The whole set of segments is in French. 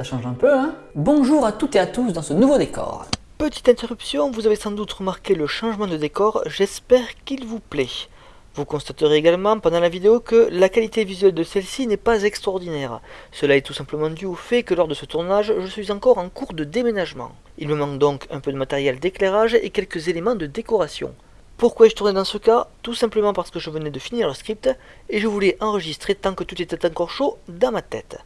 Ça change un peu, hein Bonjour à toutes et à tous dans ce nouveau décor. Petite interruption, vous avez sans doute remarqué le changement de décor, j'espère qu'il vous plaît. Vous constaterez également pendant la vidéo que la qualité visuelle de celle-ci n'est pas extraordinaire. Cela est tout simplement dû au fait que lors de ce tournage, je suis encore en cours de déménagement. Il me manque donc un peu de matériel d'éclairage et quelques éléments de décoration. Pourquoi ai-je tourné dans ce cas? Tout simplement parce que je venais de finir le script et je voulais enregistrer tant que tout était encore chaud dans ma tête.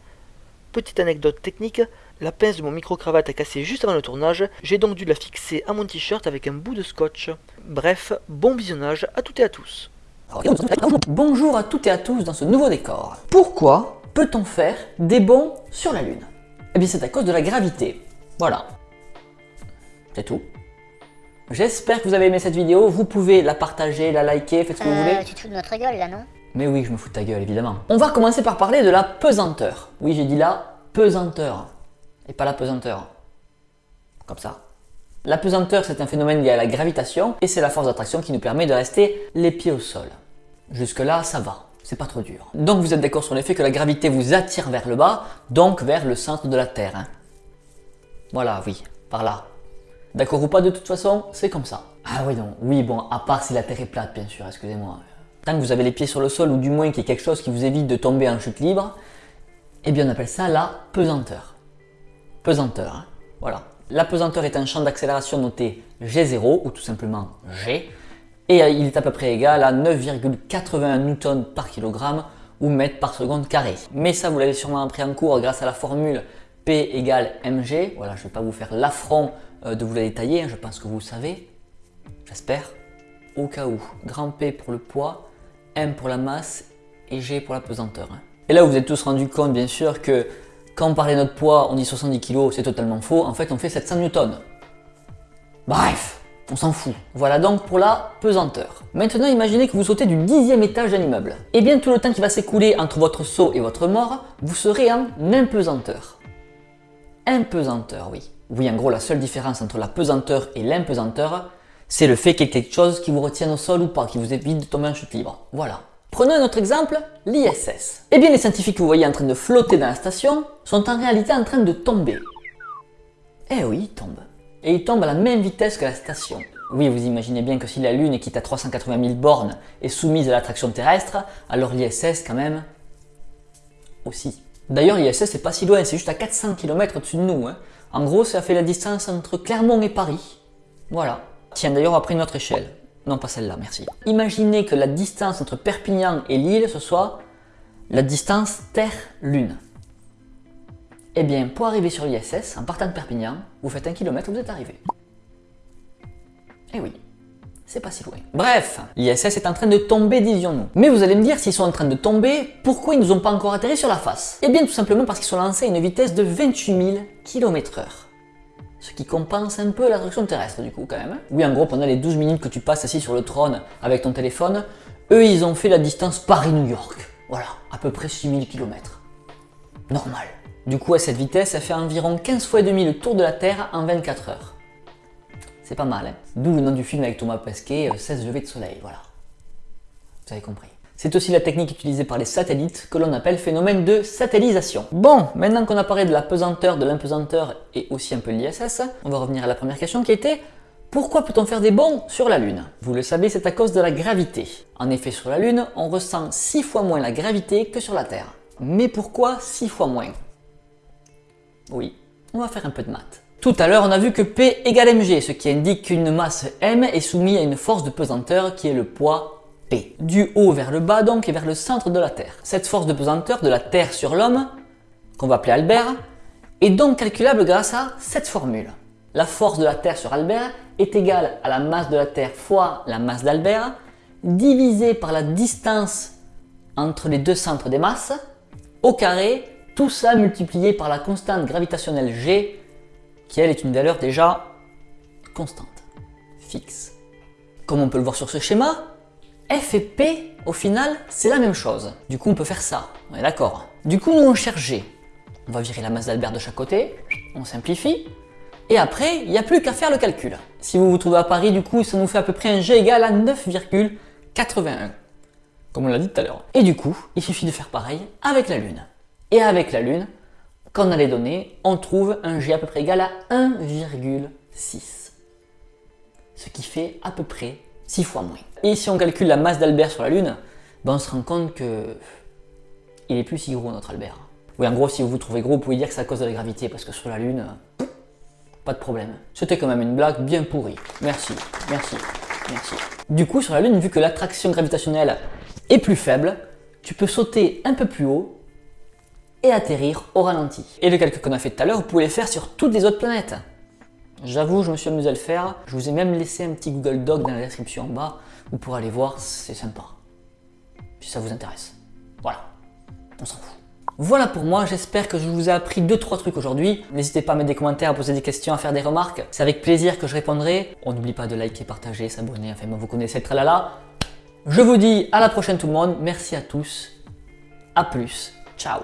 Petite anecdote technique, la pince de mon micro-cravate a cassé juste avant le tournage, j'ai donc dû la fixer à mon t-shirt avec un bout de scotch. Bref, bon visionnage à toutes et à tous. Bonjour à toutes et à tous dans ce nouveau décor. Pourquoi peut-on faire des bonds sur la Lune? Eh bien c'est à cause de la gravité. Voilà. C'est tout. J'espère que vous avez aimé cette vidéo, vous pouvez la partager, la liker, faites ce que vous voulez. Euh, tu te fous de notre gueule là, non? Mais oui, je me fous de ta gueule, évidemment. On va commencer par parler de la pesanteur. Oui, j'ai dit la pesanteur, et pas la pesanteur. Comme ça. La pesanteur, c'est un phénomène lié à la gravitation, et c'est la force d'attraction qui nous permet de rester les pieds au sol. Jusque-là, ça va, c'est pas trop dur. Donc vous êtes d'accord sur le fait que la gravité vous attire vers le bas, donc vers le centre de la Terre. hein. Voilà, oui, par là. D'accord ou pas, de toute façon, c'est comme ça. Ah oui, non, oui, bon, à part si la Terre est plate, bien sûr, excusez-moi. Tant que vous avez les pieds sur le sol, ou du moins qu'il y ait quelque chose qui vous évite de tomber en chute libre, eh bien on appelle ça la pesanteur. Pesanteur, hein. voilà. La pesanteur est un champ d'accélération noté G0, ou tout simplement G, et euh, il est à peu près égal à 9,81 newtons par kilogramme ou mètre par seconde carré. Mais ça, vous l'avez sûrement appris en cours grâce à la formule P égale mg. Voilà, je ne vais pas vous faire l'affront euh, de vous la détailler, hein, je pense que vous le savez, j'espère. Au cas où, grand P pour le poids, M pour la masse et G pour la pesanteur. Et là, vous vous êtes tous rendu compte, bien sûr, que quand on parlait de notre poids, on dit 70 kg, c'est totalement faux. En fait, on fait 700 newtons. Bref, on s'en fout. Voilà donc pour la pesanteur. Maintenant, imaginez que vous sautez du dixième étage d'un immeuble. Et bien, tout le temps qui va s'écouler entre votre saut et votre mort, vous serez en impesanteur. Impesanteur, oui. Oui, en gros, la seule différence entre la pesanteur et l'impesanteur, c'est le fait qu'il y ait quelque chose qui vous retienne au sol ou pas, qui vous évite de tomber en chute libre. Voilà. Prenons un autre exemple, l'ISS. Eh bien, les scientifiques que vous voyez en train de flotter dans la station sont en réalité en train de tomber. Eh oui, ils tombent. Et ils tombent à la même vitesse que la station. Oui, vous imaginez bien que si la Lune, qui est à 380 000 bornes, est soumise à l'attraction terrestre, alors l'ISS, quand même, aussi. D'ailleurs, l'ISS, c'est pas si loin, c'est juste à 400 km au-dessus de nous. hein. En gros, ça fait la distance entre Clermont et Paris. Voilà. Tiens, d'ailleurs, on va prendre notre échelle. Non, pas celle-là, merci. Imaginez que la distance entre Perpignan et Lille, ce soit la distance Terre-Lune. Eh bien, pour arriver sur l'ISS, en partant de Perpignan, vous faites un kilomètre, vous êtes arrivé. Eh oui, c'est pas si loin. Bref, l'ISS est en train de tomber, disions-nous. Mais vous allez me dire, s'ils sont en train de tomber, pourquoi ils nous ont pas encore atterri sur la face? Eh bien, tout simplement parce qu'ils sont lancés à une vitesse de 28 000 km h ce qui compense un peu l'attraction terrestre du coup quand même. Oui en gros pendant les 12 minutes que tu passes assis sur le trône avec ton téléphone, eux ils ont fait la distance Paris-New York. Voilà, à peu près 6000 km. Normal. Du coup à cette vitesse, ça fait environ 15 fois et demi le tour de la Terre en 24 heures. C'est pas mal hein. D'où le nom du film avec Thomas Pesquet, euh, 16 levées de soleil, voilà. Vous avez compris. C'est aussi la technique utilisée par les satellites que l'on appelle phénomène de satellisation. Bon, maintenant qu'on a parlé de la pesanteur, de l'impesanteur et aussi un peu de l'ISS, on va revenir à la première question qui était pourquoi peut-on faire des bonds sur la Lune? Vous le savez, c'est à cause de la gravité. En effet, sur la Lune, on ressent 6 fois moins la gravité que sur la Terre. Mais pourquoi 6 fois moins? Oui, on va faire un peu de maths. Tout à l'heure, on a vu que P égale mg, ce qui indique qu'une masse m est soumise à une force de pesanteur qui est le poids Du haut vers le bas donc et vers le centre de la Terre. Cette force de pesanteur de la Terre sur l'homme, qu'on va appeler Albert, est donc calculable grâce à cette formule. La force de la Terre sur Albert est égale à la masse de la Terre fois la masse d'Albert, divisé par la distance entre les deux centres des masses, au carré, tout ça multiplié par la constante gravitationnelle G, qui elle est une valeur déjà constante, fixe. Comme on peut le voir sur ce schéma, F et P, au final, c'est la même chose. Du coup, on peut faire ça, on est d'accord. Du coup, nous, on cherche G. On va virer la masse d'Albert de chaque côté, on simplifie, et après, il n'y a plus qu'à faire le calcul. Si vous vous trouvez à Paris, du coup, ça nous fait à peu près un G égal à 9,81. Comme on l'a dit tout à l'heure. Et du coup, il suffit de faire pareil avec la Lune. Et avec la Lune, quand on a les données, on trouve un G à peu près égal à 1,6. Ce qui fait à peu près 6 fois moins. Et si on calcule la masse d'Albert sur la Lune, ben on se rend compte que il est plus si gros notre Albert. Oui, en gros, si vous vous trouvez gros, vous pouvez dire que c'est à cause de la gravité, parce que sur la Lune, pas de problème. C'était quand même une blague bien pourrie. Merci, merci, merci. Du coup, sur la Lune, vu que l'attraction gravitationnelle est plus faible, tu peux sauter un peu plus haut et atterrir au ralenti. Et le calcul qu'on a fait tout à l'heure, vous pouvez le faire sur toutes les autres planètes. J'avoue, je me suis amusé à le faire. Je vous ai même laissé un petit Google Doc dans la description en bas. Vous pourrez aller voir, c'est sympa. Si ça vous intéresse. Voilà, on s'en fout. Voilà pour moi, j'espère que je vous ai appris 2-3 trucs aujourd'hui. N'hésitez pas à mettre des commentaires, à poser des questions, à faire des remarques. C'est avec plaisir que je répondrai. On n'oublie pas de liker, partager, s'abonner, enfin vous connaissez le tralala. Je vous dis à la prochaine tout le monde, merci à tous, à plus, ciao